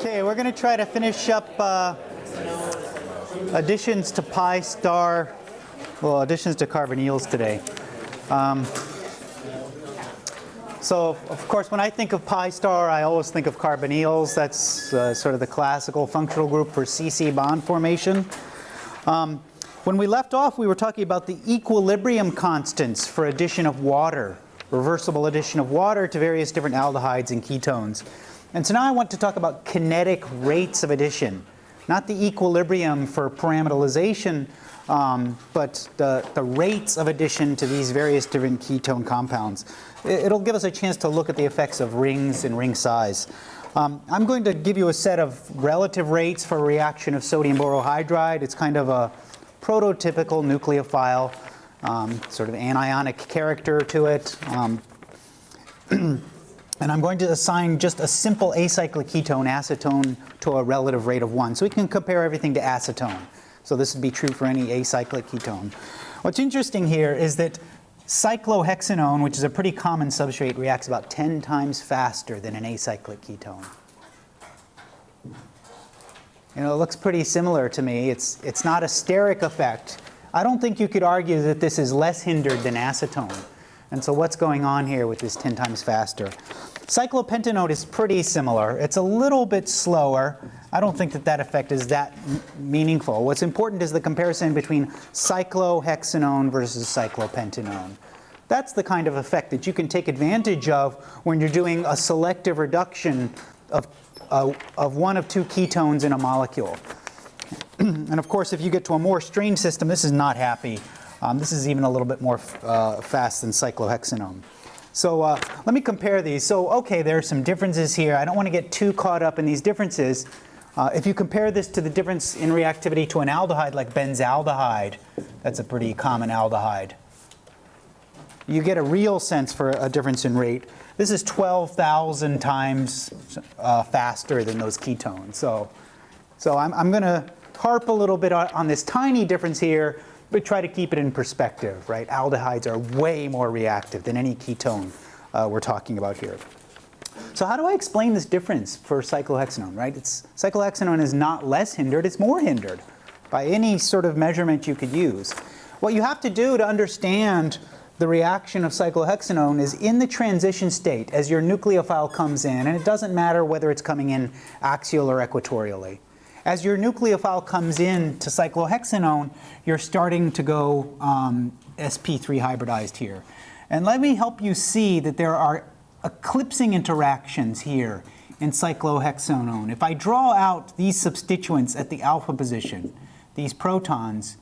Okay, we're going to try to finish up uh, additions to pi star, well, additions to carbonyls today. Um, so, of course, when I think of pi star, I always think of carbonyls. That's uh, sort of the classical functional group for CC bond formation. Um, when we left off, we were talking about the equilibrium constants for addition of water, reversible addition of water to various different aldehydes and ketones. And so now I want to talk about kinetic rates of addition, not the equilibrium for pyramidalization, um, but the, the rates of addition to these various different ketone compounds. It'll give us a chance to look at the effects of rings and ring size. Um, I'm going to give you a set of relative rates for reaction of sodium borohydride. It's kind of a prototypical nucleophile, um, sort of anionic character to it. And I'm going to assign just a simple acyclic ketone, acetone, to a relative rate of 1. So we can compare everything to acetone. So this would be true for any acyclic ketone. What's interesting here is that cyclohexanone, which is a pretty common substrate, reacts about 10 times faster than an acyclic ketone. You know, it looks pretty similar to me. It's, it's not a steric effect. I don't think you could argue that this is less hindered than acetone. And so what's going on here with this 10 times faster? Cyclopentanone is pretty similar. It's a little bit slower. I don't think that that effect is that meaningful. What's important is the comparison between cyclohexanone versus cyclopentanone. That's the kind of effect that you can take advantage of when you're doing a selective reduction of, uh, of one of two ketones in a molecule. and of course, if you get to a more strained system, this is not happy. Um, this is even a little bit more uh, fast than cyclohexanone. So uh, let me compare these. So okay, there are some differences here. I don't want to get too caught up in these differences. Uh, if you compare this to the difference in reactivity to an aldehyde like benzaldehyde, that's a pretty common aldehyde. You get a real sense for a difference in rate. This is 12,000 times uh, faster than those ketones. So, so I'm, I'm going to harp a little bit on, on this tiny difference here, but try to keep it in perspective, right? Aldehydes are way more reactive than any ketone uh, we're talking about here. So how do I explain this difference for cyclohexanone, right? It's, cyclohexanone is not less hindered, it's more hindered by any sort of measurement you could use. What you have to do to understand the reaction of cyclohexanone is in the transition state as your nucleophile comes in, and it doesn't matter whether it's coming in axial or equatorially. As your nucleophile comes in to cyclohexanone, you're starting to go um, sp3 hybridized here. And let me help you see that there are eclipsing interactions here in cyclohexanone. If I draw out these substituents at the alpha position, these protons,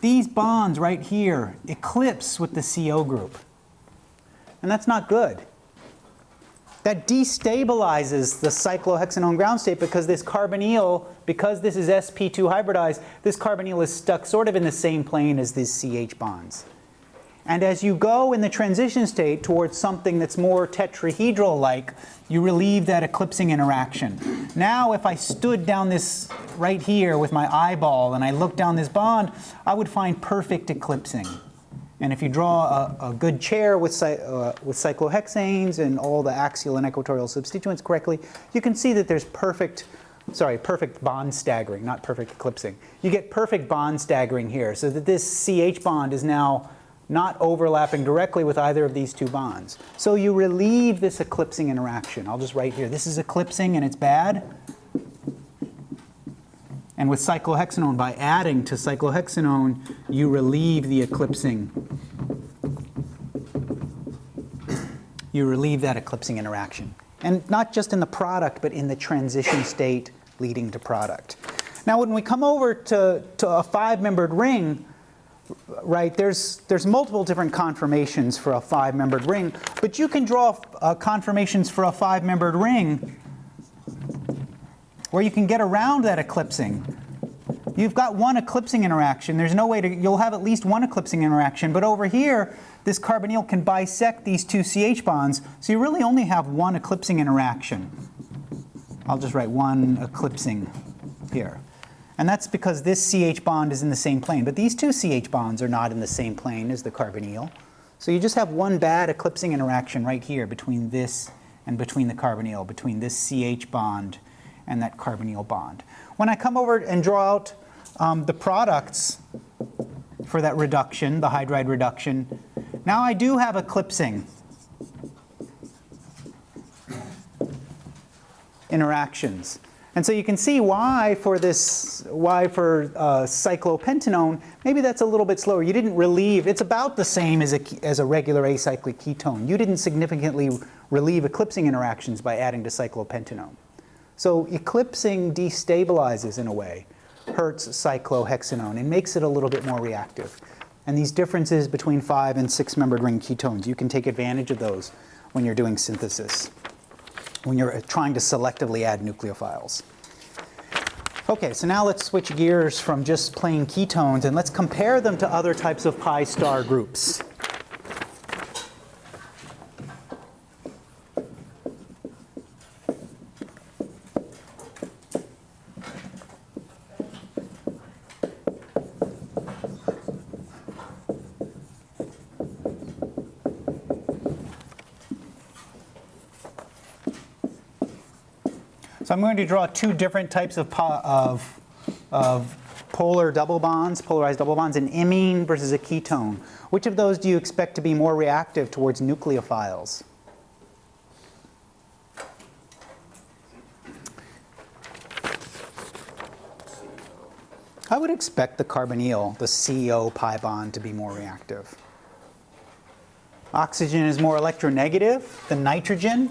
these bonds right here eclipse with the CO group. And that's not good that destabilizes the cyclohexanone ground state because this carbonyl, because this is sp2 hybridized, this carbonyl is stuck sort of in the same plane as these CH bonds. And as you go in the transition state towards something that's more tetrahedral-like, you relieve that eclipsing interaction. Now if I stood down this right here with my eyeball and I looked down this bond, I would find perfect eclipsing. And if you draw a, a good chair with, uh, with cyclohexanes and all the axial and equatorial substituents correctly, you can see that there's perfect, sorry, perfect bond staggering, not perfect eclipsing. You get perfect bond staggering here so that this CH bond is now not overlapping directly with either of these two bonds. So you relieve this eclipsing interaction. I'll just write here, this is eclipsing and it's bad. And with cyclohexanone, by adding to cyclohexanone, you relieve the eclipsing. You relieve that eclipsing interaction. And not just in the product, but in the transition state leading to product. Now when we come over to, to a five-membered ring, right, there's, there's multiple different conformations for a five-membered ring, but you can draw uh, conformations for a five-membered ring where you can get around that eclipsing. You've got one eclipsing interaction. There's no way to, you'll have at least one eclipsing interaction, but over here, this carbonyl can bisect these two CH bonds, so you really only have one eclipsing interaction. I'll just write one eclipsing here. And that's because this CH bond is in the same plane, but these two CH bonds are not in the same plane as the carbonyl. So you just have one bad eclipsing interaction right here between this and between the carbonyl, between this CH bond and that carbonyl bond. When I come over and draw out um, the products for that reduction, the hydride reduction, now I do have eclipsing interactions. And so you can see why for this, why for uh, cyclopentanone, maybe that's a little bit slower. You didn't relieve, it's about the same as a, as a regular acyclic ketone. You didn't significantly relieve eclipsing interactions by adding to cyclopentanone. So eclipsing destabilizes in a way, hurts cyclohexanone and makes it a little bit more reactive. And these differences between five and six membered ring ketones, you can take advantage of those when you're doing synthesis when you're uh, trying to selectively add nucleophiles. Okay, so now let's switch gears from just plain ketones and let's compare them to other types of pi star groups. I'm going to draw two different types of, of, of polar double bonds, polarized double bonds, an imine versus a ketone. Which of those do you expect to be more reactive towards nucleophiles? I would expect the carbonyl, the CO pi bond, to be more reactive. Oxygen is more electronegative than nitrogen.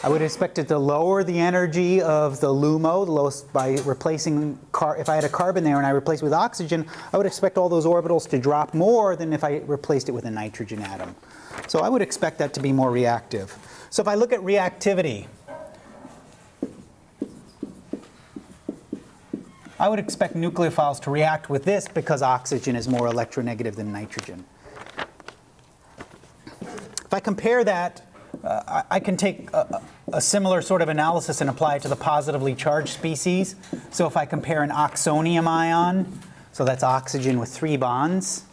I would expect it to lower the energy of the LUMO the lowest, by replacing, car if I had a carbon there and I replaced it with oxygen, I would expect all those orbitals to drop more than if I replaced it with a nitrogen atom. So I would expect that to be more reactive. So if I look at reactivity, I would expect nucleophiles to react with this because oxygen is more electronegative than nitrogen. If I compare that uh, I can take a, a, similar sort of analysis and apply it to the positively charged species. So if I compare an oxonium ion, so that's oxygen with three bonds,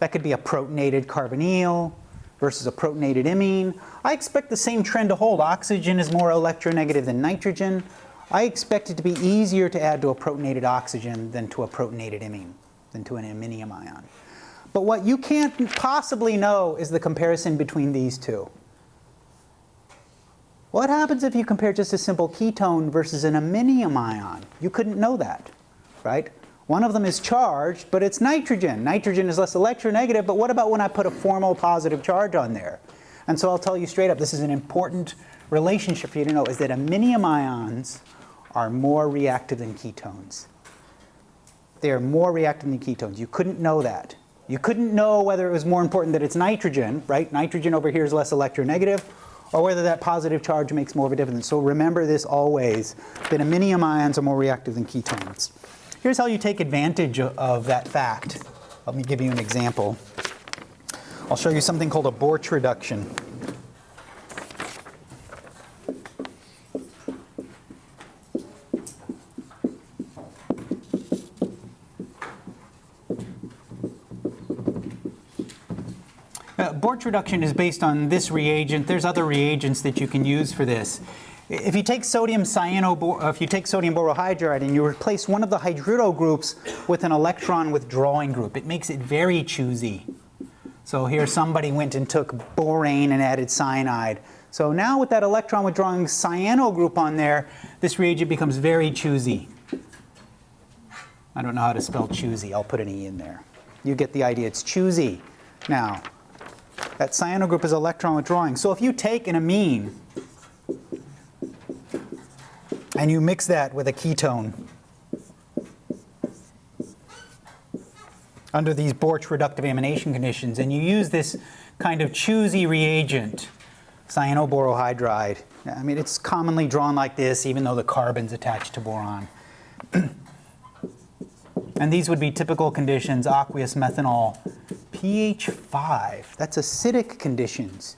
that could be a protonated carbonyl versus a protonated imine. I expect the same trend to hold. Oxygen is more electronegative than nitrogen. I expect it to be easier to add to a protonated oxygen than to a protonated imine, than to an iminium ion. But what you can't possibly know is the comparison between these two. What happens if you compare just a simple ketone versus an iminium ion? You couldn't know that, right? One of them is charged, but it's nitrogen. Nitrogen is less electronegative, but what about when I put a formal positive charge on there? And so I'll tell you straight up, this is an important relationship for you to know, is that iminium ions are more reactive than ketones. They are more reactive than ketones. You couldn't know that. You couldn't know whether it was more important that it's nitrogen, right? Nitrogen over here is less electronegative, or whether that positive charge makes more of a difference. So remember this always, that iminium ions are more reactive than ketones. Here's how you take advantage of that fact. Let me give you an example. I'll show you something called a Borch reduction. Borch reduction is based on this reagent. There's other reagents that you can use for this. If you take sodium cyano, uh, if you take sodium borohydride and you replace one of the hydrido groups with an electron withdrawing group, it makes it very choosy. So here somebody went and took borane and added cyanide. So now with that electron withdrawing cyano group on there, this reagent becomes very choosy. I don't know how to spell choosy. I'll put an E in there. You get the idea. It's choosy. Now, that cyano group is electron withdrawing. So if you take an amine and you mix that with a ketone under these Borch reductive amination conditions, and you use this kind of choosy reagent, cyanoborohydride. I mean, it's commonly drawn like this, even though the carbon's attached to boron. and these would be typical conditions, aqueous methanol pH 5. That's acidic conditions.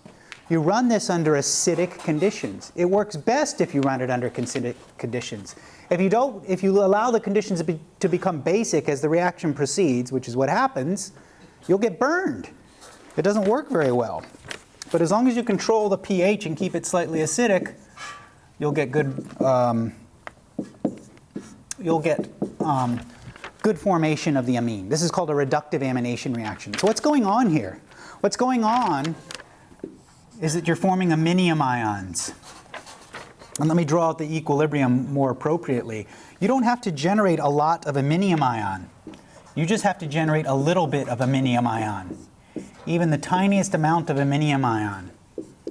You run this under acidic conditions. It works best if you run it under acidic conditions. If you don't, if you allow the conditions to, be, to become basic as the reaction proceeds, which is what happens, you'll get burned. It doesn't work very well. But as long as you control the pH and keep it slightly acidic, you'll get good, um, you'll get um, good formation of the amine. This is called a reductive amination reaction. So what's going on here? What's going on is that you're forming aminium ions. And let me draw out the equilibrium more appropriately. You don't have to generate a lot of aminium ion. You just have to generate a little bit of aminium ion. Even the tiniest amount of aminium ion.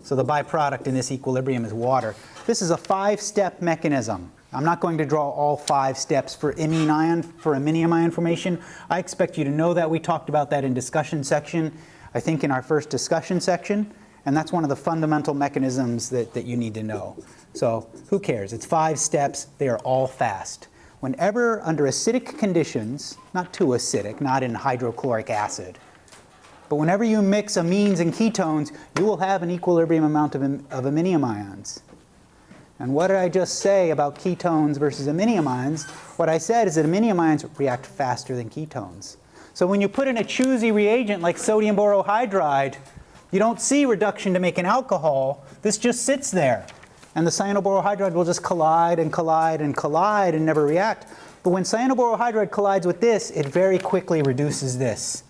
So the byproduct in this equilibrium is water. This is a five-step mechanism. I'm not going to draw all five steps for imine ion, for aminium ion formation. I expect you to know that. We talked about that in discussion section, I think in our first discussion section. And that's one of the fundamental mechanisms that, that you need to know. So who cares? It's five steps. They are all fast. Whenever under acidic conditions, not too acidic, not in hydrochloric acid, but whenever you mix amines and ketones, you will have an equilibrium amount of, of aminium ions. And what did I just say about ketones versus aminium ions? What I said is that aminium ions react faster than ketones. So when you put in a choosy reagent like sodium borohydride, you don't see reduction to make an alcohol. This just sits there. And the cyanoborohydride will just collide and collide and collide and never react. But when cyanoborohydride collides with this, it very quickly reduces this.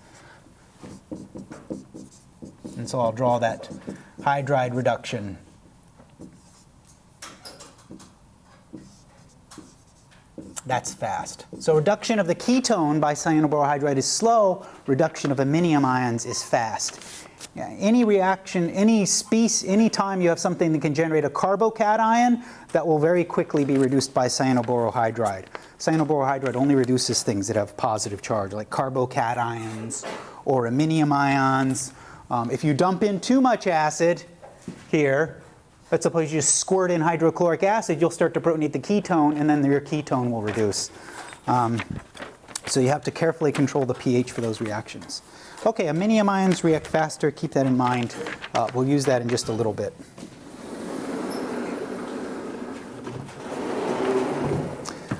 And so I'll draw that hydride reduction. That's fast. So reduction of the ketone by cyanoborohydride is slow. Reduction of aminium ions is fast. Yeah, any reaction, any species, any time you have something that can generate a carbocation, that will very quickly be reduced by cyanoborohydride. Cyanoborohydride only reduces things that have positive charge, like carbocations or aminium ions. Um, if you dump in too much acid here, let's suppose you squirt in hydrochloric acid, you'll start to protonate the ketone, and then your ketone will reduce. Um, so you have to carefully control the pH for those reactions. Okay, aminium ions react faster. Keep that in mind. Uh, we'll use that in just a little bit.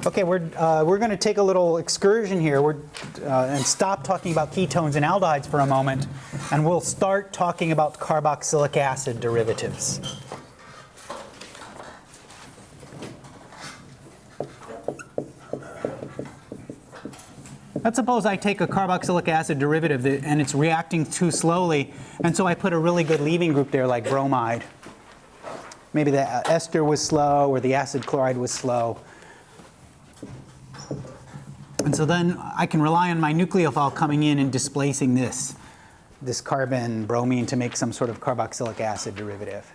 Okay, we're, uh, we're going to take a little excursion here we're, uh, and stop talking about ketones and aldehydes for a moment, and we'll start talking about carboxylic acid derivatives. Let's suppose I take a carboxylic acid derivative that, and it's reacting too slowly, and so I put a really good leaving group there like bromide. Maybe the ester was slow or the acid chloride was slow. And so then I can rely on my nucleophile coming in and displacing this, this carbon bromine to make some sort of carboxylic acid derivative.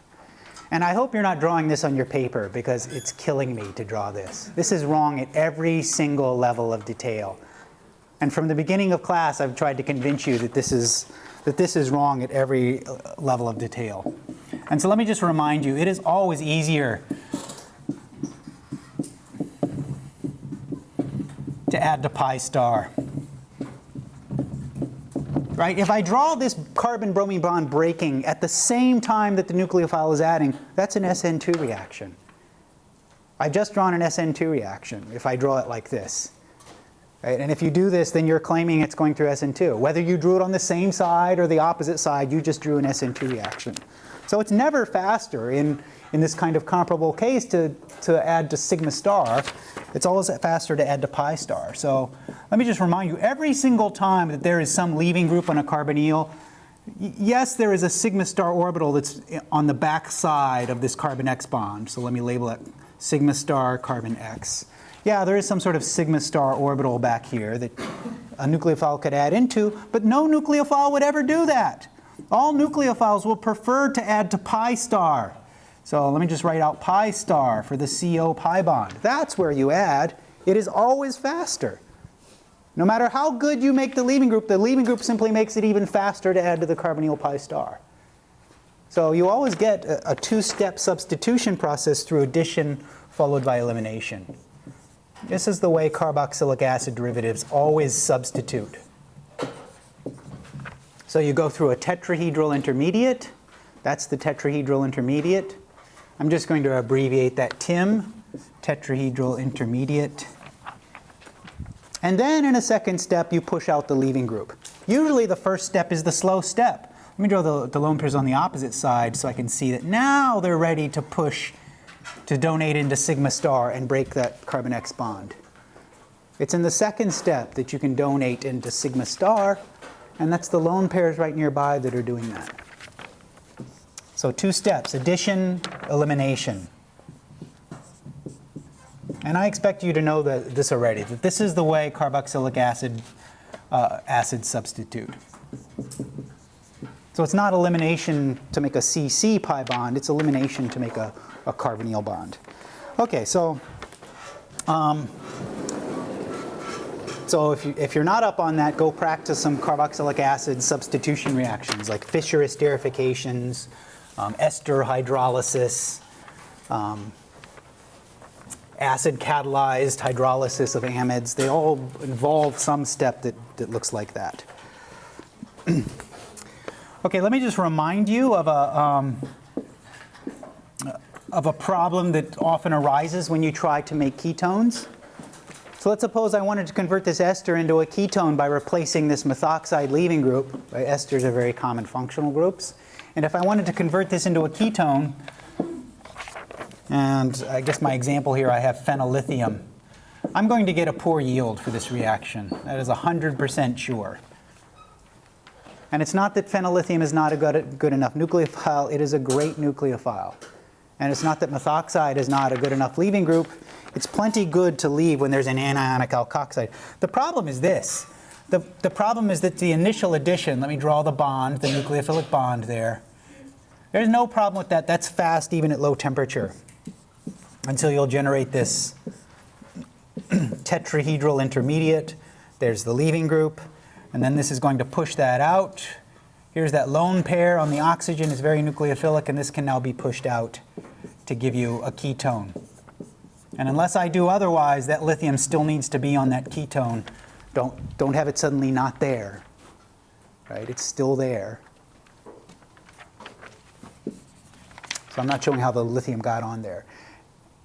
And I hope you're not drawing this on your paper because it's killing me to draw this. This is wrong at every single level of detail. And from the beginning of class, I've tried to convince you that this is, that this is wrong at every level of detail. And so let me just remind you, it is always easier to add to pi star. Right? If I draw this carbon-bromine bond breaking at the same time that the nucleophile is adding, that's an SN2 reaction. I've just drawn an SN2 reaction if I draw it like this. Right? And if you do this, then you're claiming it's going through SN2. Whether you drew it on the same side or the opposite side, you just drew an SN2 reaction. So it's never faster in, in this kind of comparable case to, to add to sigma star. It's always faster to add to pi star. So let me just remind you, every single time that there is some leaving group on a carbonyl, yes, there is a sigma star orbital that's on the back side of this carbon X bond. So let me label it sigma star carbon X yeah, there is some sort of sigma star orbital back here that a nucleophile could add into, but no nucleophile would ever do that. All nucleophiles will prefer to add to pi star. So let me just write out pi star for the CO pi bond. That's where you add. It is always faster. No matter how good you make the leaving group, the leaving group simply makes it even faster to add to the carbonyl pi star. So you always get a, a two-step substitution process through addition followed by elimination. This is the way carboxylic acid derivatives always substitute. So you go through a tetrahedral intermediate. That's the tetrahedral intermediate. I'm just going to abbreviate that TIM, tetrahedral intermediate. And then in a second step, you push out the leaving group. Usually the first step is the slow step. Let me draw the, the lone pairs on the opposite side so I can see that now they're ready to push to donate into sigma star and break that carbon X bond. It's in the second step that you can donate into sigma star, and that's the lone pairs right nearby that are doing that. So two steps, addition, elimination. And I expect you to know that this already, that this is the way carboxylic acid uh, acid substitute. So it's not elimination to make a CC pi bond, it's elimination to make a, a carbonyl bond. Okay, so um, so if, you, if you're not up on that, go practice some carboxylic acid substitution reactions like Fischer esterifications, um, ester hydrolysis, um, acid catalyzed hydrolysis of amides. They all involve some step that, that looks like that. okay, let me just remind you of a, um, of a problem that often arises when you try to make ketones. So let's suppose I wanted to convert this ester into a ketone by replacing this methoxide leaving group. Right? Esters are very common functional groups. And if I wanted to convert this into a ketone, and I guess my example here, I have phenyllithium. I'm going to get a poor yield for this reaction. That is 100% sure. And it's not that phenyllithium is not a good, good enough nucleophile, it is a great nucleophile. And it's not that methoxide is not a good enough leaving group, it's plenty good to leave when there's an anionic alkoxide. The problem is this. The, the problem is that the initial addition, let me draw the bond, the nucleophilic bond there. There's no problem with that. That's fast even at low temperature until you'll generate this tetrahedral intermediate. There's the leaving group. And then this is going to push that out. Here's that lone pair on the oxygen is very nucleophilic, and this can now be pushed out to give you a ketone. And unless I do otherwise, that lithium still needs to be on that ketone. Don't, don't have it suddenly not there. Right? It's still there. So I'm not showing how the lithium got on there.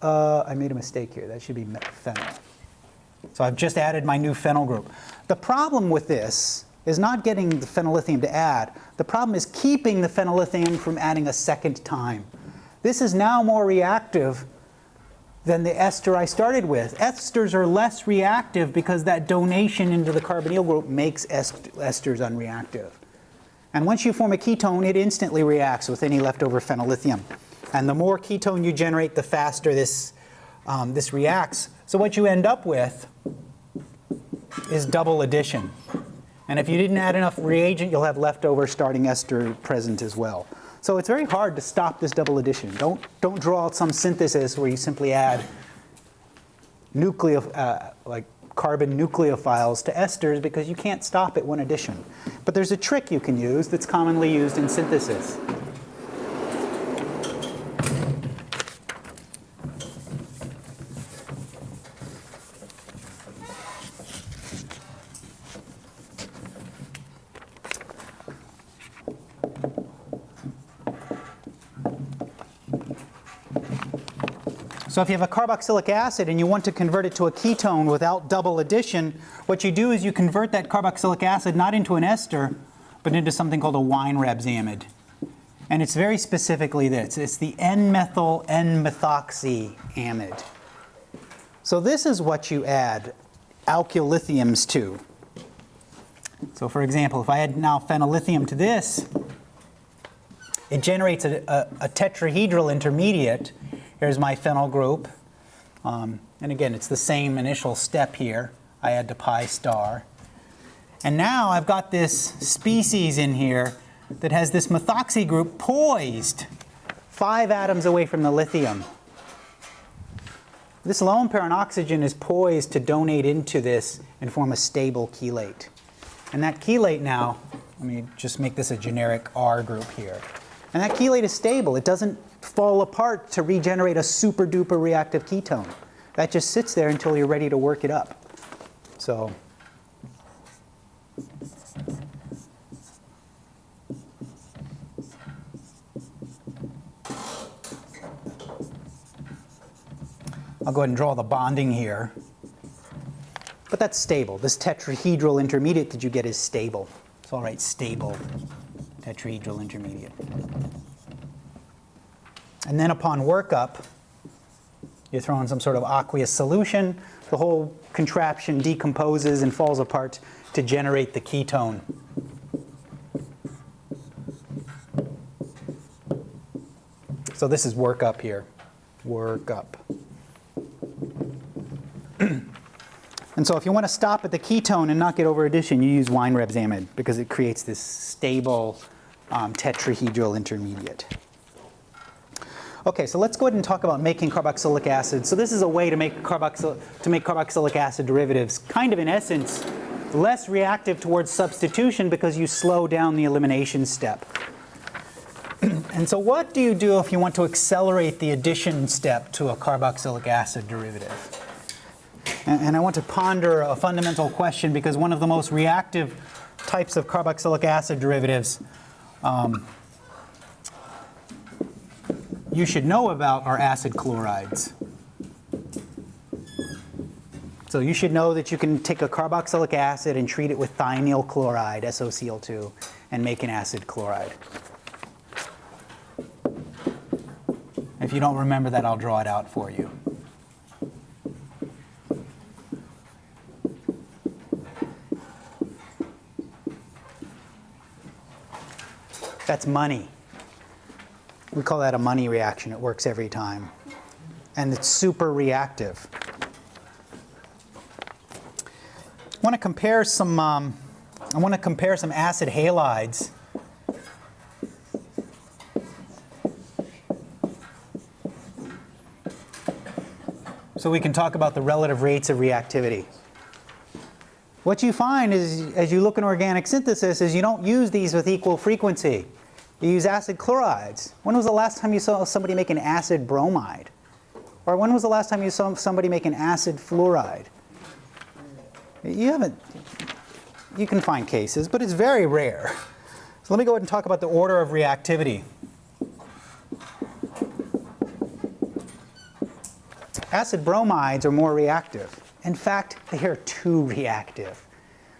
Uh, I made a mistake here. That should be phenyl. So I've just added my new phenyl group. The problem with this is not getting the phenyllithium to add. The problem is keeping the phenyllithium from adding a second time. This is now more reactive than the ester I started with. Esters are less reactive because that donation into the carbonyl group makes est esters unreactive. And once you form a ketone, it instantly reacts with any leftover phenyllithium. And the more ketone you generate, the faster this, um, this reacts. So what you end up with is double addition. And if you didn't add enough reagent, you'll have leftover starting ester present as well. So it's very hard to stop this double addition. Don't, don't draw out some synthesis where you simply add uh, like carbon nucleophiles to esters because you can't stop at one addition. But there's a trick you can use that's commonly used in synthesis. So if you have a carboxylic acid and you want to convert it to a ketone without double addition, what you do is you convert that carboxylic acid not into an ester, but into something called a Weinreb's amide. And it's very specifically this. It's the N-methyl N-methoxy amide. So this is what you add alkyllithiums to. So for example, if I add now phenyllithium to this, it generates a, a, a tetrahedral intermediate Here's my phenyl group. Um, and again, it's the same initial step here. I add to pi star. And now I've got this species in here that has this methoxy group poised five atoms away from the lithium. This lone pair on oxygen is poised to donate into this and form a stable chelate. And that chelate now, let me just make this a generic R group here. And that chelate is stable. It doesn't fall apart to regenerate a super duper reactive ketone. That just sits there until you're ready to work it up. So I'll go ahead and draw the bonding here. But that's stable. This tetrahedral intermediate that you get is stable. It's all right, stable tetrahedral intermediate. And then upon workup, you throw in some sort of aqueous solution, the whole contraption decomposes and falls apart to generate the ketone. So this is workup here, workup. And so if you want to stop at the ketone and not get over addition, you use Weinreb's amide because it creates this stable um, tetrahedral intermediate. Okay, so let's go ahead and talk about making carboxylic acid. So this is a way to make, carboxyl to make carboxylic acid derivatives, kind of in essence, less reactive towards substitution because you slow down the elimination step. and so what do you do if you want to accelerate the addition step to a carboxylic acid derivative? And, I want to ponder a fundamental question because one of the most reactive types of carboxylic acid derivatives um, you should know about are acid chlorides. So you should know that you can take a carboxylic acid and treat it with thionyl chloride, SOCl2, and make an acid chloride. If you don't remember that, I'll draw it out for you. That's money. We call that a money reaction. It works every time. And it's super reactive. I want to compare some, um, I want to compare some acid halides so we can talk about the relative rates of reactivity. What you find is, as you look in organic synthesis, is you don't use these with equal frequency. You use acid chlorides. When was the last time you saw somebody make an acid bromide? Or when was the last time you saw somebody make an acid fluoride? You haven't, you can find cases, but it's very rare. So let me go ahead and talk about the order of reactivity. Acid bromides are more reactive. In fact, they are too reactive.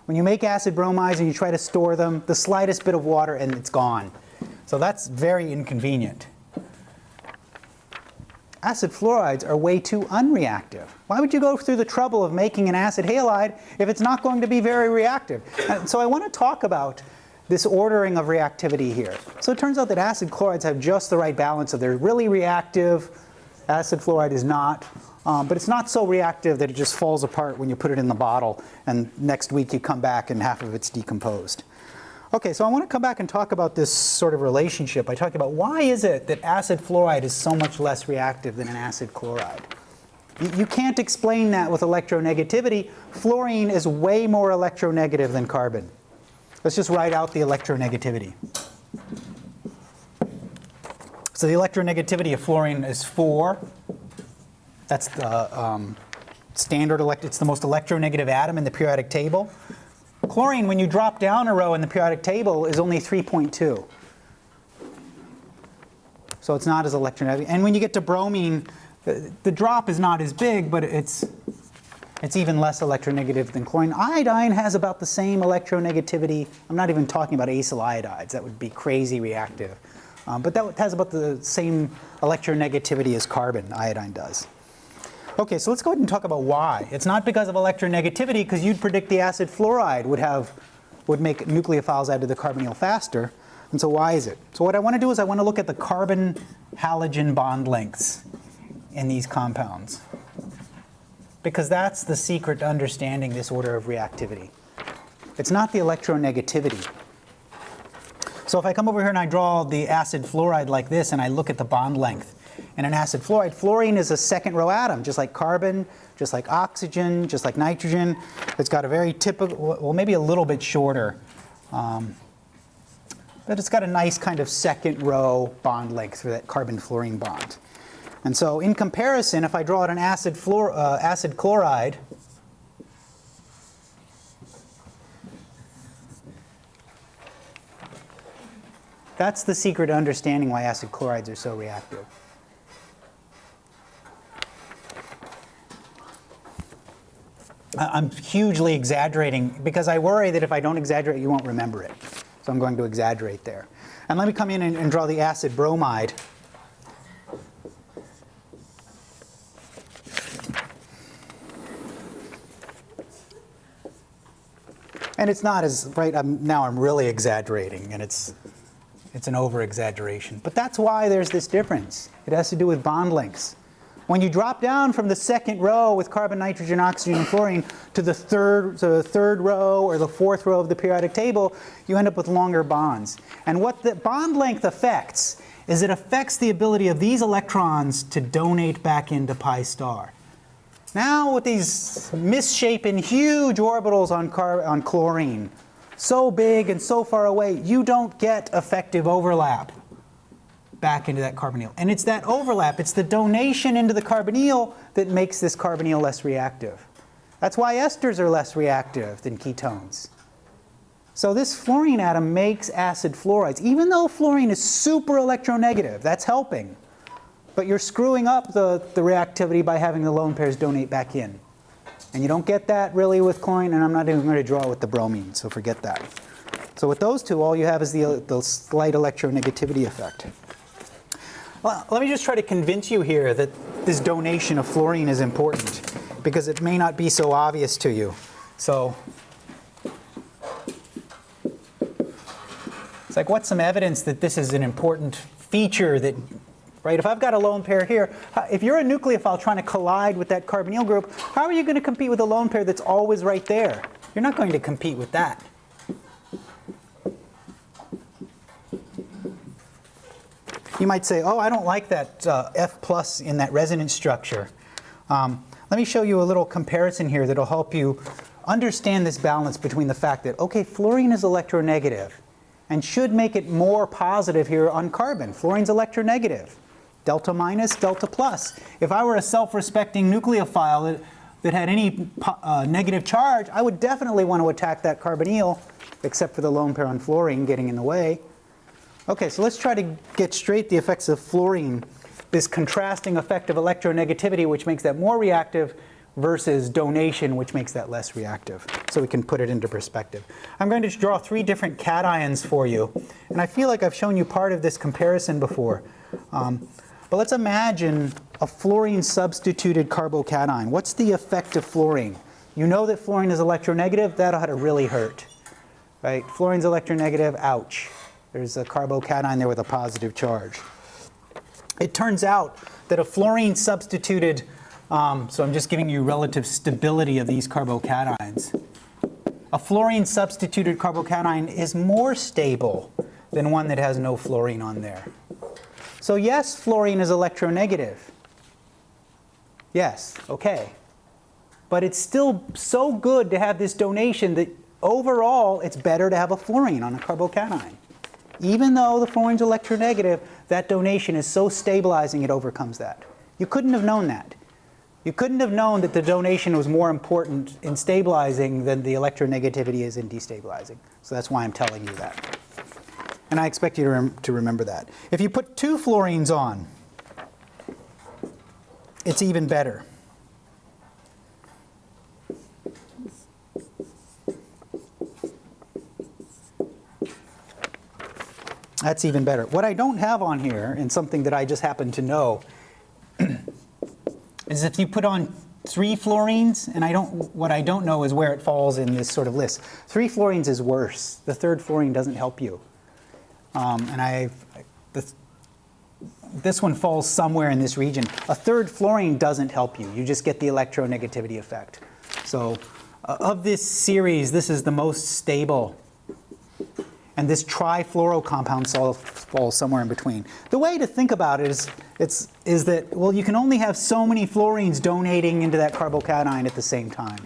When you make acid bromides and you try to store them, the slightest bit of water and it's gone. So that's very inconvenient. Acid fluorides are way too unreactive. Why would you go through the trouble of making an acid halide if it's not going to be very reactive? And so I want to talk about this ordering of reactivity here. So it turns out that acid chlorides have just the right balance of they're really reactive, acid fluoride is not, um, but it's not so reactive that it just falls apart when you put it in the bottle and next week you come back and half of it's decomposed. Okay, so I want to come back and talk about this sort of relationship. I talk about why is it that acid fluoride is so much less reactive than an acid chloride? You, you can't explain that with electronegativity. Fluorine is way more electronegative than carbon. Let's just write out the electronegativity. So the electronegativity of fluorine is 4. That's the um, standard, elect it's the most electronegative atom in the periodic table. Chlorine, when you drop down a row in the periodic table, is only 3.2. So it's not as electronegative. And when you get to bromine, the drop is not as big, but it's, it's even less electronegative than chlorine. Iodine has about the same electronegativity. I'm not even talking about acyl iodides. That would be crazy reactive. Um, but that has about the same electronegativity as carbon, iodine does. Okay, so let's go ahead and talk about why. It's not because of electronegativity, because you'd predict the acid fluoride would have, would make nucleophiles add to the carbonyl faster. And so why is it? So what I want to do is I want to look at the carbon halogen bond lengths in these compounds. Because that's the secret to understanding this order of reactivity. It's not the electronegativity. So if I come over here and I draw the acid fluoride like this and I look at the bond length, and an acid fluoride. Fluorine is a second row atom, just like carbon, just like oxygen, just like nitrogen. It's got a very typical, well, maybe a little bit shorter, um, but it's got a nice kind of second row bond length for that carbon-fluorine bond. And so in comparison, if I draw out an acid, fluor, uh, acid chloride, that's the secret to understanding why acid chlorides are so reactive. I'm hugely exaggerating because I worry that if I don't exaggerate, you won't remember it. So I'm going to exaggerate there. And let me come in and, and draw the acid bromide. And it's not as, right, I'm, now I'm really exaggerating and it's, it's an over-exaggeration. But that's why there's this difference. It has to do with bond lengths. When you drop down from the second row with carbon, nitrogen, oxygen, and fluorine to the third, to the third row or the fourth row of the periodic table, you end up with longer bonds. And what the bond length affects is it affects the ability of these electrons to donate back into pi star. Now with these misshapen huge orbitals on, on chlorine, so big and so far away, you don't get effective overlap back into that carbonyl. And it's that overlap, it's the donation into the carbonyl that makes this carbonyl less reactive. That's why esters are less reactive than ketones. So this fluorine atom makes acid fluorides. Even though fluorine is super electronegative, that's helping. But you're screwing up the, the reactivity by having the lone pairs donate back in. And you don't get that really with chlorine, and I'm not even going to draw with the bromine, so forget that. So with those two, all you have is the, the slight electronegativity effect. Well, let me just try to convince you here that this donation of fluorine is important because it may not be so obvious to you. So it's like what's some evidence that this is an important feature that right? If I've got a lone pair here, if you're a nucleophile trying to collide with that carbonyl group, how are you going to compete with a lone pair that's always right there? You're not going to compete with that. You might say, oh, I don't like that uh, F plus in that resonance structure. Um, let me show you a little comparison here that'll help you understand this balance between the fact that, okay, fluorine is electronegative and should make it more positive here on carbon. Fluorine's electronegative. Delta minus, delta plus. If I were a self-respecting nucleophile that, that had any uh, negative charge, I would definitely want to attack that carbonyl, except for the lone pair on fluorine getting in the way. Okay, so let's try to get straight the effects of fluorine, this contrasting effect of electronegativity, which makes that more reactive, versus donation, which makes that less reactive. So we can put it into perspective. I'm going to draw three different cations for you. And I feel like I've shown you part of this comparison before. Um, but let's imagine a fluorine substituted carbocation. What's the effect of fluorine? You know that fluorine is electronegative. That ought to really hurt. Right? Fluorine's electronegative, ouch. There's a carbocation there with a positive charge. It turns out that a fluorine substituted, um, so I'm just giving you relative stability of these carbocations. A fluorine substituted carbocation is more stable than one that has no fluorine on there. So yes, fluorine is electronegative. Yes, okay. But it's still so good to have this donation that overall it's better to have a fluorine on a carbocation. Even though the fluorine's electronegative, that donation is so stabilizing it overcomes that. You couldn't have known that. You couldn't have known that the donation was more important in stabilizing than the electronegativity is in destabilizing. So that's why I'm telling you that. And I expect you to, rem to remember that. If you put two fluorines on, it's even better. That's even better. What I don't have on here, and something that I just happen to know, is if you put on three fluorines, and I don't, what I don't know is where it falls in this sort of list. Three fluorines is worse. The third fluorine doesn't help you. Um, and I, this, this one falls somewhere in this region. A third fluorine doesn't help you. You just get the electronegativity effect. So uh, of this series, this is the most stable and this trifluoro compound falls somewhere in between. The way to think about it is, it's, is that, well, you can only have so many fluorines donating into that carbocation at the same time.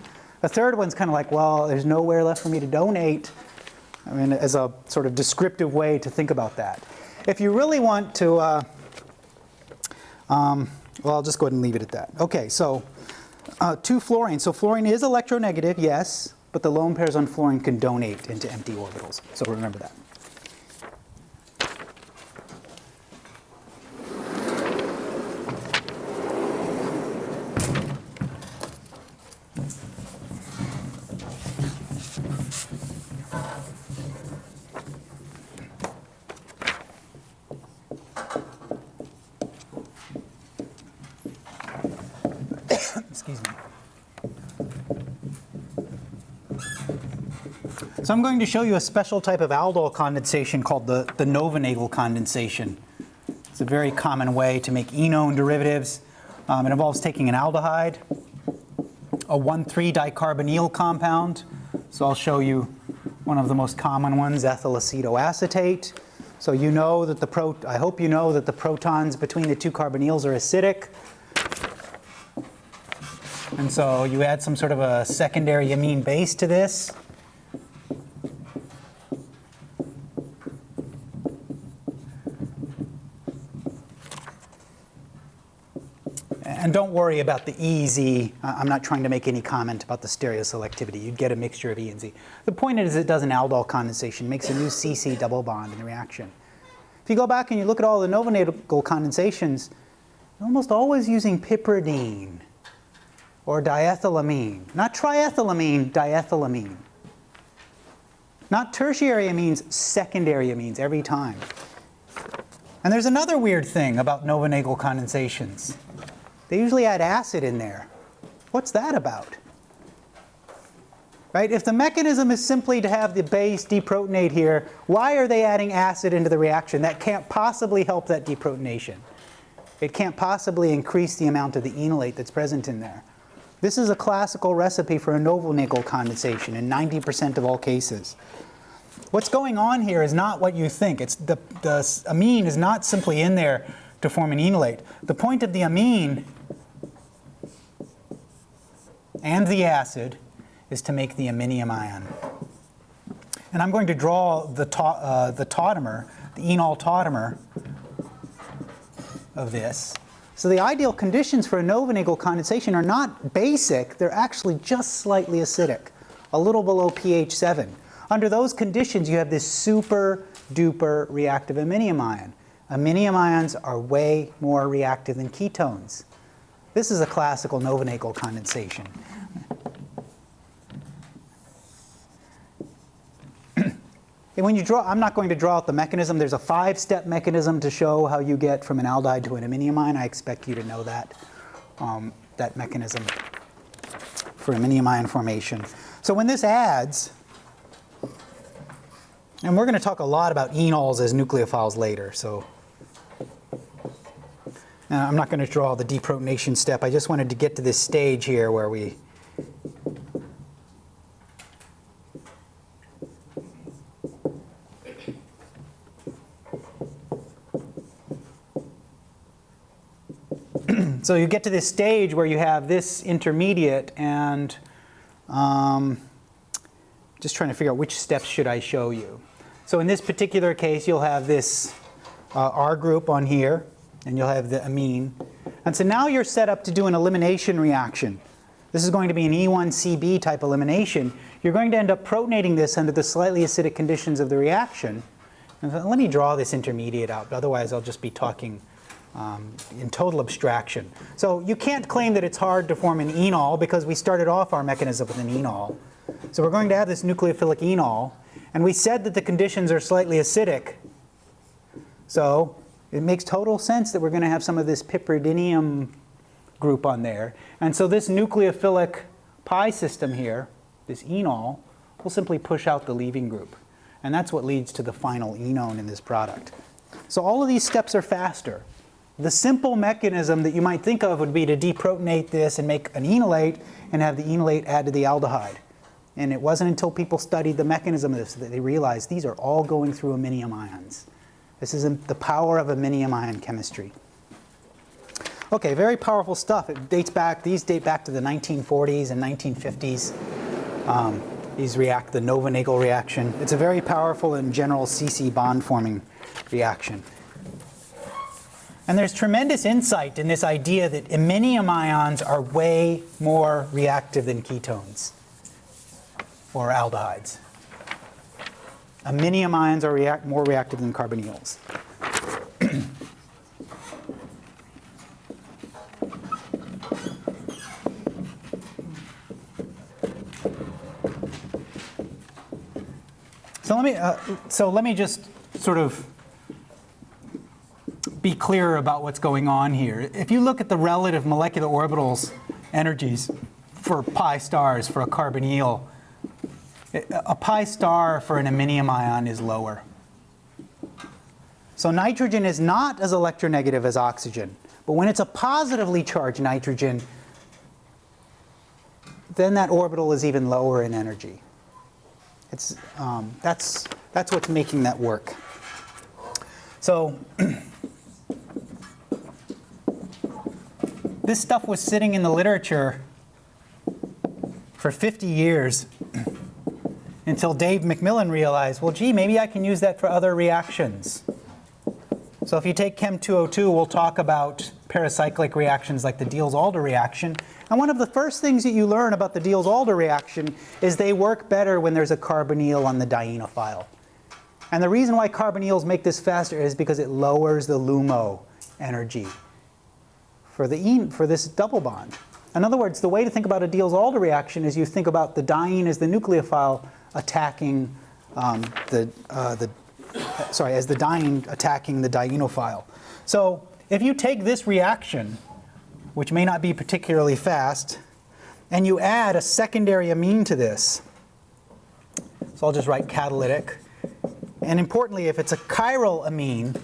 A third one's kind of like, well, there's nowhere left for me to donate. I mean, as a sort of descriptive way to think about that. If you really want to, uh, um, well, I'll just go ahead and leave it at that. Okay, so uh, two fluorine. So fluorine is electronegative, yes but the lone pairs on fluorine can donate into empty orbitals. So remember that. Excuse me. So I'm going to show you a special type of aldol condensation called the, the Knoevenagel condensation. It's a very common way to make enone derivatives. Um, it involves taking an aldehyde, a 1,3-dicarbonyl compound. So I'll show you one of the most common ones, ethyl acetoacetate. So you know that the pro I hope you know that the protons between the two carbonyls are acidic. And so you add some sort of a secondary amine base to this. And don't worry about the EZ. I'm not trying to make any comment about the stereoselectivity. You'd get a mixture of E and Z. The point is it does an aldol condensation, makes a new CC double bond in the reaction. If you go back and you look at all the Knoevenagel condensations, you're almost always using piperidine or diethylamine. Not triethylamine, diethylamine. Not tertiary amines, secondary amines every time. And there's another weird thing about Knoevenagel condensations. They usually add acid in there. What's that about? Right? If the mechanism is simply to have the base deprotonate here, why are they adding acid into the reaction? That can't possibly help that deprotonation. It can't possibly increase the amount of the enolate that's present in there. This is a classical recipe for a Knoevenagel condensation in 90% of all cases. What's going on here is not what you think. It's the, the amine is not simply in there to form an enolate. The point of the amine and the acid is to make the iminium ion. And I'm going to draw the, ta uh, the tautomer, the enol tautomer of this. So the ideal conditions for a Knoevenagel condensation are not basic, they're actually just slightly acidic, a little below pH 7. Under those conditions, you have this super duper reactive iminium ion. Iminium ions are way more reactive than ketones. This is a classical Knoevenagel condensation. And when you draw, I'm not going to draw out the mechanism. There's a five-step mechanism to show how you get from an aldehyde to an iminium ion. I expect you to know that, um, that mechanism for iminium ion formation. So when this adds, and we're going to talk a lot about enols as nucleophiles later, so uh, I'm not going to draw the deprotonation step. I just wanted to get to this stage here where we so you get to this stage where you have this intermediate and um, just trying to figure out which steps should I show you. So in this particular case, you'll have this uh, R group on here, and you'll have the amine. And so now you're set up to do an elimination reaction. This is going to be an E1CB type elimination. You're going to end up protonating this under the slightly acidic conditions of the reaction. And let me draw this intermediate out, otherwise I'll just be talking um, in total abstraction. So you can't claim that it's hard to form an enol because we started off our mechanism with an enol. So we're going to have this nucleophilic enol, and we said that the conditions are slightly acidic. So it makes total sense that we're going to have some of this piperidinium group on there. And so this nucleophilic pi system here, this enol, will simply push out the leaving group. And that's what leads to the final enone in this product. So all of these steps are faster. The simple mechanism that you might think of would be to deprotonate this and make an enolate and have the enolate add to the aldehyde. And it wasn't until people studied the mechanism of this that they realized these are all going through iminium ions. This is the power of iminium ion chemistry. Okay, very powerful stuff. It dates back, these date back to the 1940s and 1950s. Um, these react, the Knoevenagel reaction. It's a very powerful and general CC bond forming reaction. And there's tremendous insight in this idea that iminium ions are way more reactive than ketones or aldehydes. Iminium ions are react more reactive than carbonyls. so let me uh, so let me just sort of be clearer about what's going on here. If you look at the relative molecular orbitals energies for pi stars for a carbonyl. A pi star for an iminium ion is lower. So nitrogen is not as electronegative as oxygen. But when it's a positively charged nitrogen, then that orbital is even lower in energy. It's, um, that's, that's what's making that work. So this stuff was sitting in the literature for 50 years until Dave MacMillan realized, well, gee, maybe I can use that for other reactions. So if you take Chem 202, we'll talk about pericyclic reactions like the Diels-Alder reaction. And one of the first things that you learn about the Diels-Alder reaction is they work better when there's a carbonyl on the dienophile. And the reason why carbonyls make this faster is because it lowers the LUMO energy for, the for this double bond. In other words, the way to think about a Diels-Alder reaction is you think about the diene as the nucleophile attacking um, the, uh, the sorry, as the diene attacking the dienophile. So if you take this reaction, which may not be particularly fast, and you add a secondary amine to this, so I'll just write catalytic, and importantly, if it's a chiral amine,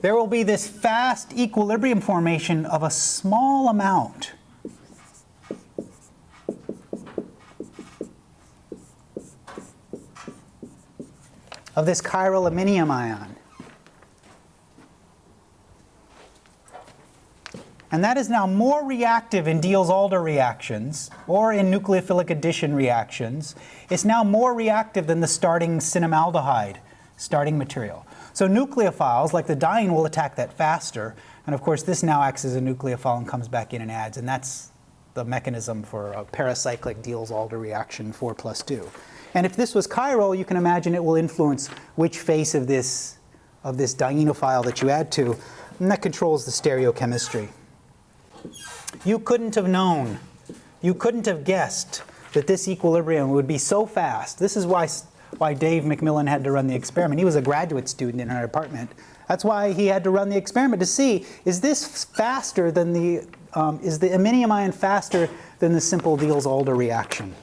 there will be this fast equilibrium formation of a small amount of this chiral iminium ion. And that is now more reactive in Diels-Alder reactions or in nucleophilic addition reactions. It's now more reactive than the starting cinnamaldehyde starting material. So nucleophiles, like the diene, will attack that faster. And of course, this now acts as a nucleophile and comes back in and adds. And that's the mechanism for a pericyclic Diels-Alder reaction 4 plus 2. And if this was chiral, you can imagine it will influence which face of this, of this dienophile that you add to, and that controls the stereochemistry. You couldn't have known, you couldn't have guessed that this equilibrium would be so fast. This is why, why Dave MacMillan had to run the experiment. He was a graduate student in our department. That's why he had to run the experiment to see, is this faster than the, um, is the iminium ion faster than the simple Diels-Alder reaction?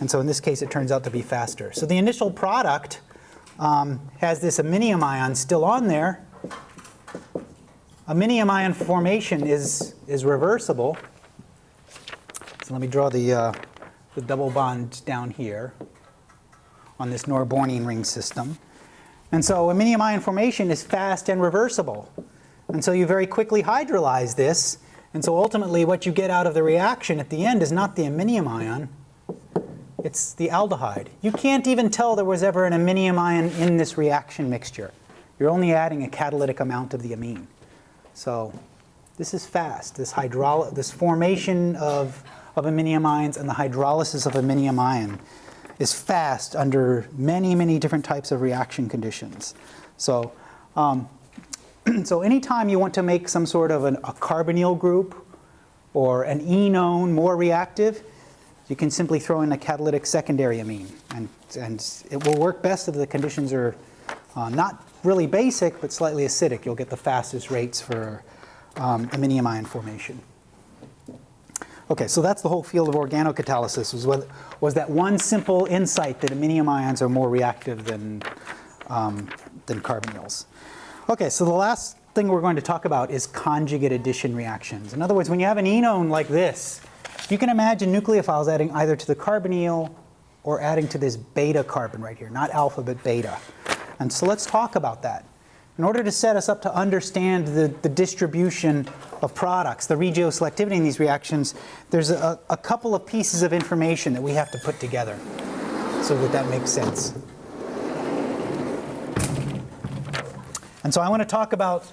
And so in this case, it turns out to be faster. So the initial product um, has this iminium ion still on there. Iminium ion formation is, is reversible. So let me draw the, uh, the double bond down here on this Norbornene ring system. And so iminium ion formation is fast and reversible. And so you very quickly hydrolyze this. And so ultimately what you get out of the reaction at the end is not the iminium ion, it's the aldehyde. You can't even tell there was ever an iminium ion in this reaction mixture. You're only adding a catalytic amount of the amine. So this is fast. This, hydroly this formation of, of iminium ions and the hydrolysis of iminium ion is fast under many, many different types of reaction conditions. So, um, so anytime you want to make some sort of an, a carbonyl group or an enone more reactive, you can simply throw in a catalytic secondary amine. And, and it will work best if the conditions are uh, not really basic, but slightly acidic. You'll get the fastest rates for um, ion formation. Okay, so that's the whole field of organocatalysis, what, was that one simple insight that iminium ions are more reactive than, um, than carbonyls. Okay, so the last thing we're going to talk about is conjugate addition reactions. In other words, when you have an enone like this, you can imagine nucleophiles adding either to the carbonyl or adding to this beta carbon right here, not alpha but beta. And so let's talk about that. In order to set us up to understand the, the distribution of products, the regioselectivity in these reactions, there's a, a couple of pieces of information that we have to put together so that that makes sense. And so I want to talk about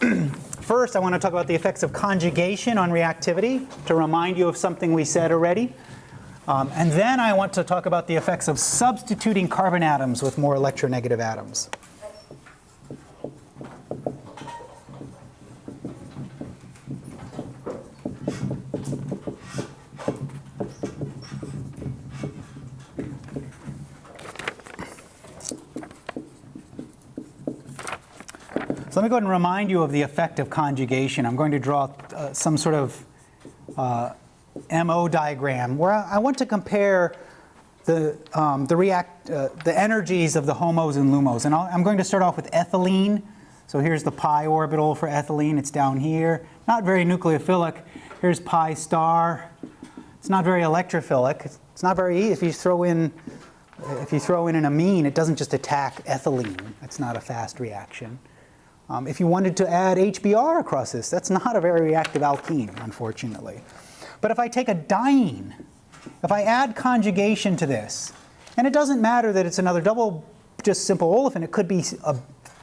First, I want to talk about the effects of conjugation on reactivity to remind you of something we said already. Um, and then I want to talk about the effects of substituting carbon atoms with more electronegative atoms. Me go ahead and remind you of the effect of conjugation. I'm going to draw uh, some sort of uh, MO diagram where I, I want to compare the, um, the, react, uh, the energies of the HOMOs and LUMOs. And i am going to start off with ethylene. So here's the pi orbital for ethylene. It's down here. Not very nucleophilic. Here's pi star. It's not very electrophilic. It's not very easy. If you throw in, if you throw in an amine, it doesn't just attack ethylene. That's not a fast reaction. Um, if you wanted to add HBr across this, that's not a very reactive alkene, unfortunately. But if I take a diene, if I add conjugation to this, and it doesn't matter that it's another double, just simple olefin, it could be a,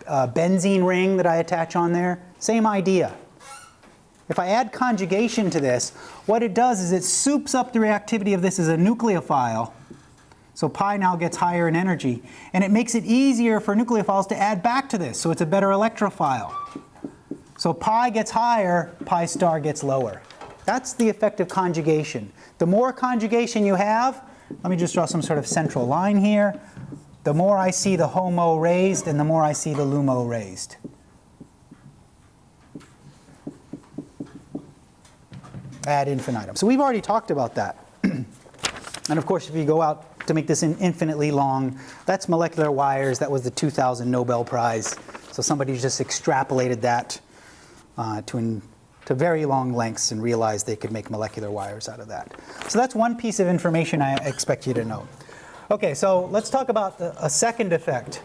a benzene ring that I attach on there, same idea. If I add conjugation to this, what it does is it soups up the reactivity of this as a nucleophile. So pi now gets higher in energy. And it makes it easier for nucleophiles to add back to this, so it's a better electrophile. So pi gets higher, pi star gets lower. That's the effect of conjugation. The more conjugation you have, let me just draw some sort of central line here, the more I see the HOMO raised and the more I see the LUMO raised. ad infinitum. So we've already talked about that. and of course, if you go out to make this infinitely long, that's molecular wires. That was the 2000 Nobel Prize. So somebody just extrapolated that uh, to, in, to very long lengths and realized they could make molecular wires out of that. So that's one piece of information I expect you to know. Okay, so let's talk about the, a second effect.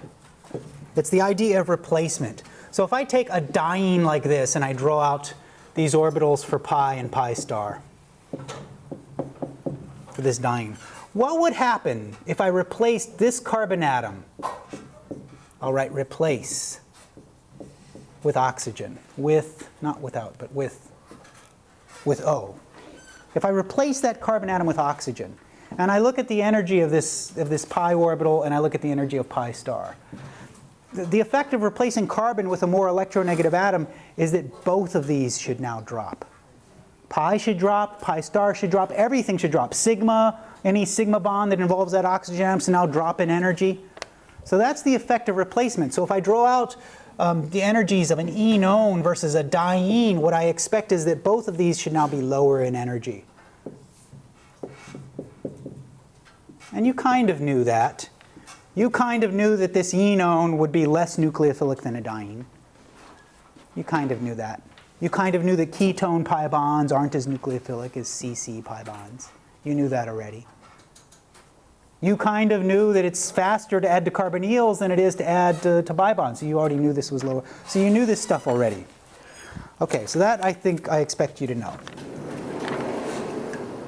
It's the idea of replacement. So if I take a diene like this and I draw out these orbitals for pi and pi star for this diene. What would happen if I replaced this carbon atom, I'll write replace, with oxygen, with, not without, but with, with O. If I replace that carbon atom with oxygen, and I look at the energy of this, of this pi orbital and I look at the energy of pi star, the effect of replacing carbon with a more electronegative atom is that both of these should now drop. Pi should drop, pi star should drop, everything should drop. Sigma, any sigma bond that involves that oxygen atom now drop in energy. So that's the effect of replacement. So if I draw out um, the energies of an enone versus a diene, what I expect is that both of these should now be lower in energy. And you kind of knew that. You kind of knew that this enone would be less nucleophilic than a diene. You kind of knew that. You kind of knew that ketone pi bonds aren't as nucleophilic as CC pi bonds. You knew that already. You kind of knew that it's faster to add to carbonyls than it is to add to, to pi bonds. So you already knew this was lower. So you knew this stuff already. Okay, so that I think I expect you to know.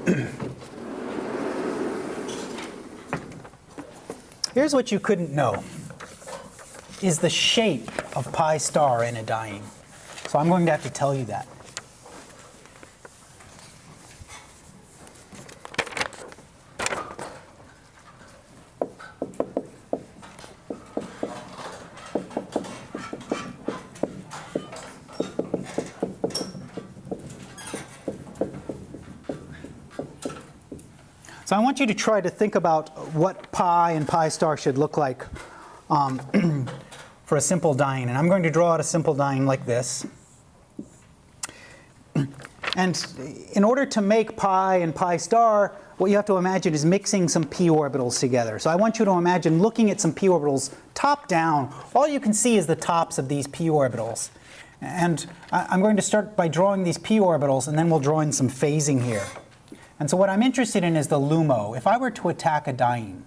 Here's what you couldn't know, is the shape of pi star in a diene. So I'm going to have to tell you that. So I want you to try to think about what pi and pi star should look like um, for a simple diene. And I'm going to draw out a simple diene like this. And in order to make pi and pi star, what you have to imagine is mixing some p orbitals together. So I want you to imagine looking at some p orbitals top down. All you can see is the tops of these p orbitals. And I'm going to start by drawing these p orbitals, and then we'll draw in some phasing here. And so what I'm interested in is the LUMO. If I were to attack a diene,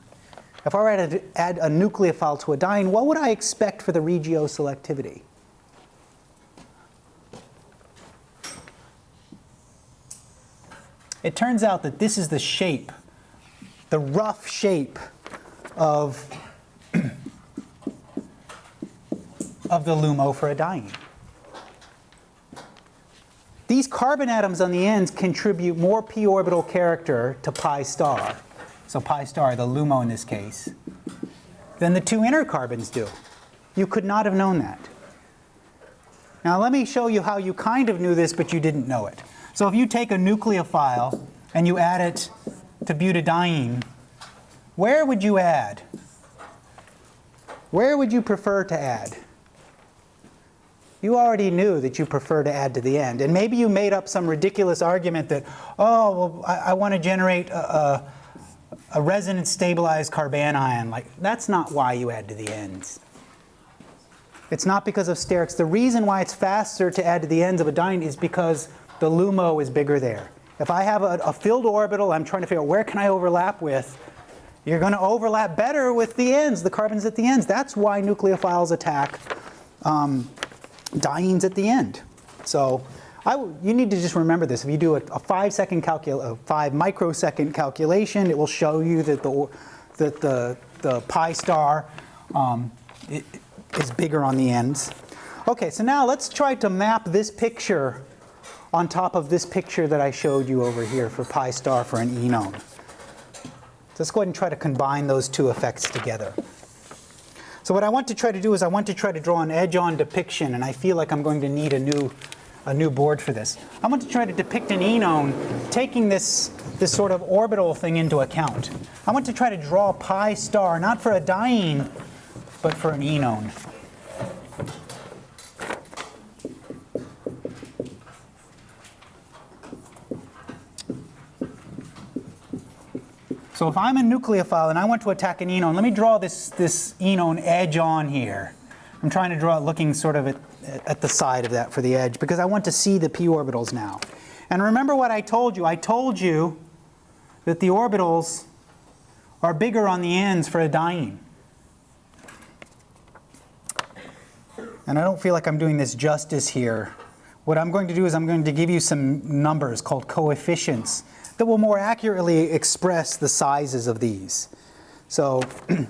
if I were to add a nucleophile to a diene, what would I expect for the regioselectivity? It turns out that this is the shape, the rough shape of, of the LUMO for a diene. These carbon atoms on the ends contribute more p orbital character to pi star, so pi star, the LUMO in this case, than the two inner carbons do. You could not have known that. Now let me show you how you kind of knew this, but you didn't know it. So if you take a nucleophile and you add it to butadiene, where would you add? Where would you prefer to add? You already knew that you prefer to add to the end. And maybe you made up some ridiculous argument that, oh, well, I, I want to generate a, a, a resonance stabilized carbanion. Like, that's not why you add to the ends. It's not because of sterics. The reason why it's faster to add to the ends of a diene is because the LUMO is bigger there. If I have a, a filled orbital, I'm trying to figure out where can I overlap with, you're going to overlap better with the ends, the carbons at the ends. That's why nucleophiles attack um, dienes at the end. So I, you need to just remember this. If you do a, a five second calcul, a five microsecond calculation, it will show you that the that the the pi star um, is bigger on the ends. Okay, so now let's try to map this picture on top of this picture that I showed you over here for pi star for an enone. Let's go ahead and try to combine those two effects together. So what I want to try to do is I want to try to draw an edge-on depiction, and I feel like I'm going to need a new, a new board for this. I want to try to depict an enone taking this, this sort of orbital thing into account. I want to try to draw pi star, not for a diene, but for an enone. So if I'm a nucleophile and I want to attack an enone, let me draw this, this enone edge on here. I'm trying to draw it looking sort of at, at the side of that for the edge because I want to see the p orbitals now. And remember what I told you. I told you that the orbitals are bigger on the ends for a diene. And I don't feel like I'm doing this justice here. What I'm going to do is I'm going to give you some numbers called coefficients that will more accurately express the sizes of these. So in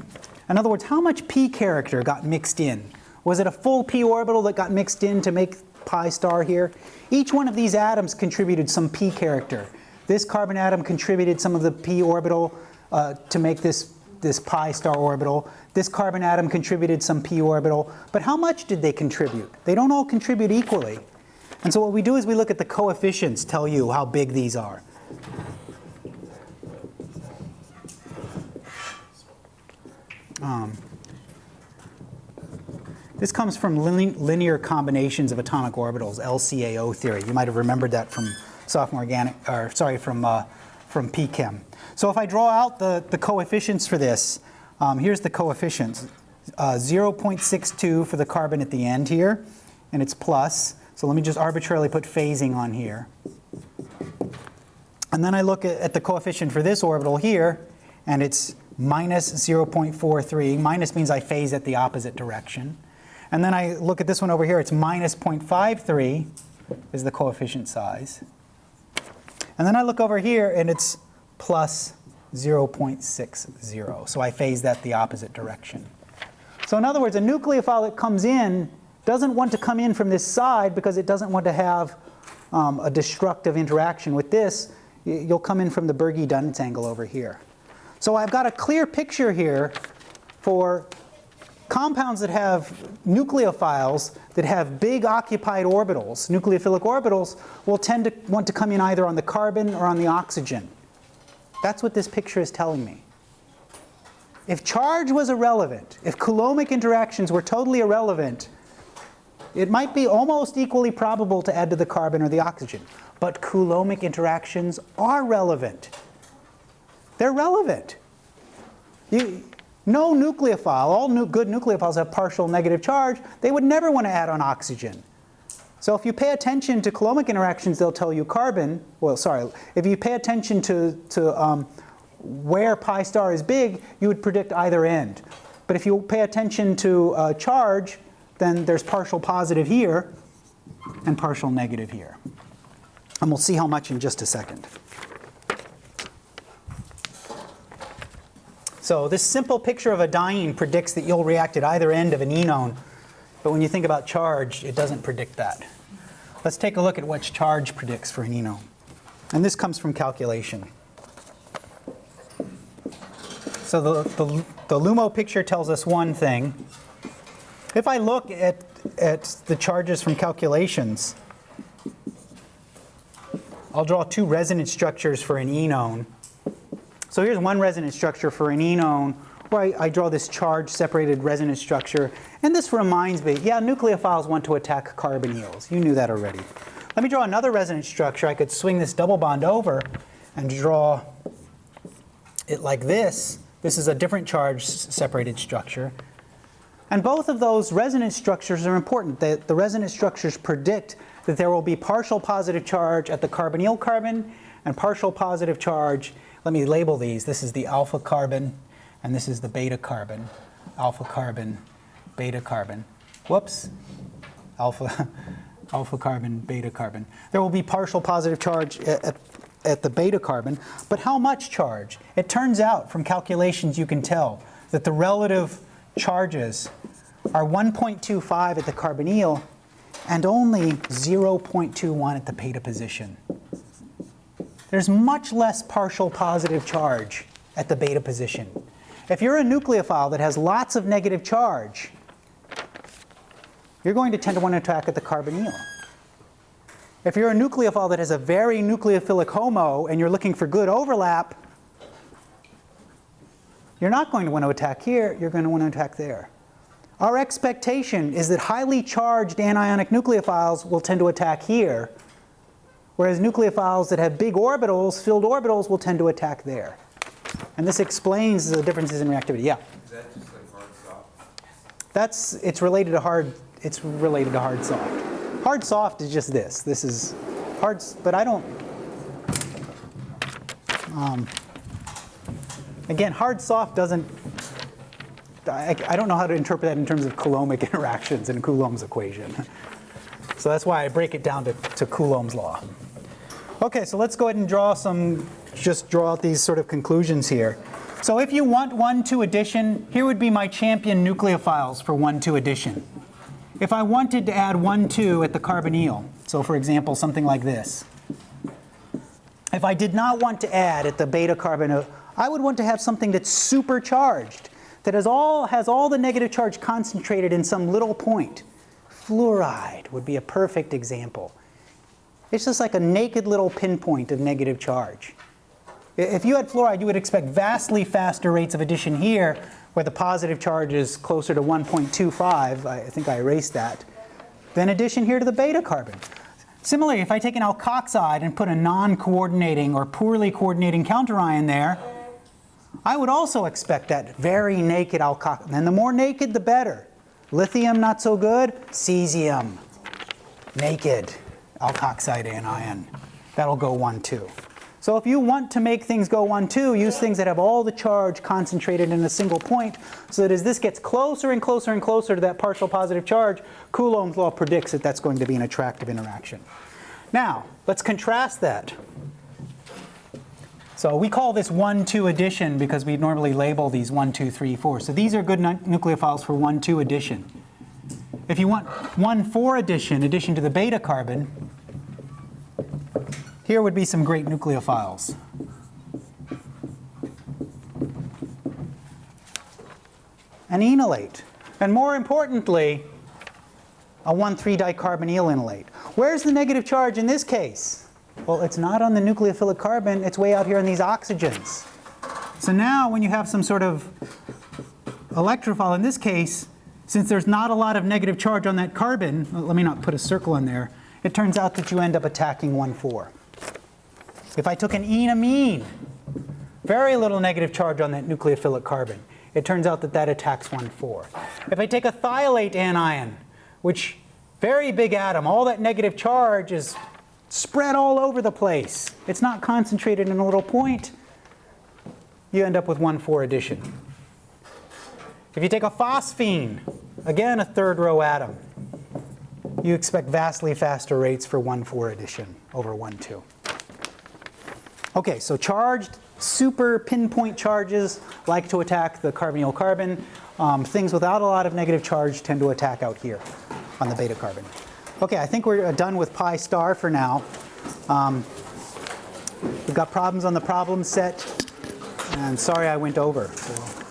other words, how much p character got mixed in? Was it a full p orbital that got mixed in to make pi star here? Each one of these atoms contributed some p character. This carbon atom contributed some of the p orbital uh, to make this, this pi star orbital. This carbon atom contributed some p orbital. But how much did they contribute? They don't all contribute equally. And so what we do is we look at the coefficients, tell you how big these are. Um, this comes from linear combinations of atomic orbitals, LCAO theory. You might have remembered that from sophomore organic, or sorry, from uh, from PChem. So if I draw out the the coefficients for this, um, here's the coefficients: uh, 0.62 for the carbon at the end here, and it's plus. So let me just arbitrarily put phasing on here. And then I look at, the coefficient for this orbital here, and it's minus 0.43. Minus means I phase at the opposite direction. And then I look at this one over here, it's minus 0.53 is the coefficient size. And then I look over here and it's plus 0.60. So I phase that the opposite direction. So in other words, a nucleophile that comes in doesn't want to come in from this side because it doesn't want to have um, a destructive interaction with this. You'll come in from the Bürgi-Dunitz angle over here. So I've got a clear picture here for compounds that have nucleophiles that have big occupied orbitals, nucleophilic orbitals, will tend to want to come in either on the carbon or on the oxygen. That's what this picture is telling me. If charge was irrelevant, if coulombic interactions were totally irrelevant, it might be almost equally probable to add to the carbon or the oxygen. But coulombic interactions are relevant. They're relevant. You, no nucleophile, all nu good nucleophiles have partial negative charge. They would never want to add on oxygen. So if you pay attention to coulombic interactions, they'll tell you carbon. Well, sorry, if you pay attention to, to um, where pi star is big, you would predict either end. But if you pay attention to uh, charge, then there's partial positive here and partial negative here. And we'll see how much in just a second. So this simple picture of a diene predicts that you'll react at either end of an enone, but when you think about charge, it doesn't predict that. Let's take a look at what charge predicts for an enone. And this comes from calculation. So the, the, the LUMO picture tells us one thing. If I look at, at the charges from calculations, I'll draw two resonance structures for an enone. So here's one resonance structure for an enone where I, I draw this charge separated resonance structure. And this reminds me, yeah, nucleophiles want to attack carbonyls. You knew that already. Let me draw another resonance structure. I could swing this double bond over and draw it like this. This is a different charge separated structure. And both of those resonance structures are important. The, the resonance structures predict that there will be partial positive charge at the carbonyl carbon and partial positive charge. Let me label these. This is the alpha carbon and this is the beta carbon. Alpha carbon, beta carbon. Whoops. Alpha, alpha carbon, beta carbon. There will be partial positive charge at, at, at the beta carbon, but how much charge? It turns out from calculations you can tell that the relative charges are 1.25 at the carbonyl and only 0.21 at the beta position. There's much less partial positive charge at the beta position. If you're a nucleophile that has lots of negative charge, you're going to tend to want to attack at the carbonyl. If you're a nucleophile that has a very nucleophilic HOMO and you're looking for good overlap, you're not going to want to attack here, you're going to want to attack there. Our expectation is that highly charged anionic nucleophiles will tend to attack here, whereas nucleophiles that have big orbitals, filled orbitals, will tend to attack there. And this explains the differences in reactivity. Yeah? Is that just like hard soft? That's, it's related to hard, it's related to hard soft. Hard soft is just this. This is hard, but I don't, um, again, hard soft doesn't, I, I don't know how to interpret that in terms of Coulombic interactions in Coulomb's equation. So that's why I break it down to, to Coulomb's law. Okay, so let's go ahead and draw some, just draw out these sort of conclusions here. So if you want 1,2 addition, here would be my champion nucleophiles for 1,2 addition. If I wanted to add 1,2 at the carbonyl, so for example, something like this. If I did not want to add at the beta carbon, I would want to have something that's supercharged, that has all, has all the negative charge concentrated in some little point. Fluoride would be a perfect example. It's just like a naked little pinpoint of negative charge. If you had fluoride, you would expect vastly faster rates of addition here, where the positive charge is closer to 1.25, I think I erased that, than addition here to the beta carbon. Similarly, if I take an alkoxide and put a non-coordinating or poorly coordinating counterion there, I would also expect that very naked alkoxide. And the more naked, the better. Lithium, not so good. Cesium, naked alkoxide anion. That'll go 1, 2. So if you want to make things go 1, 2, use things that have all the charge concentrated in a single point so that as this gets closer and closer and closer to that partial positive charge, Coulomb's law predicts that that's going to be an attractive interaction. Now, let's contrast that. So we call this 1, 2 addition because we normally label these 1, 2, 3, 4. So these are good nucleophiles for 1, 2 addition. If you want 1, 4 addition, addition to the beta carbon, here would be some great nucleophiles. An enolate. And more importantly, a 1,3-dicarbonyl enolate. Where's the negative charge in this case? Well, it's not on the nucleophilic carbon, it's way out here in these oxygens. So now when you have some sort of electrophile, in this case, since there's not a lot of negative charge on that carbon, let me not put a circle in there, it turns out that you end up attacking 1,4. If I took an enamine, very little negative charge on that nucleophilic carbon, it turns out that that attacks 1,4. If I take a thiolate anion, which very big atom, all that negative charge is spread all over the place. It's not concentrated in a little point. You end up with 1,4 addition. If you take a phosphine, again a third row atom, you expect vastly faster rates for 1,4 addition over 1,2. Okay, so charged super pinpoint charges like to attack the carbonyl carbon. Um, things without a lot of negative charge tend to attack out here on the beta carbon. Okay, I think we're done with pi star for now. Um, we've got problems on the problem set, and sorry I went over. So.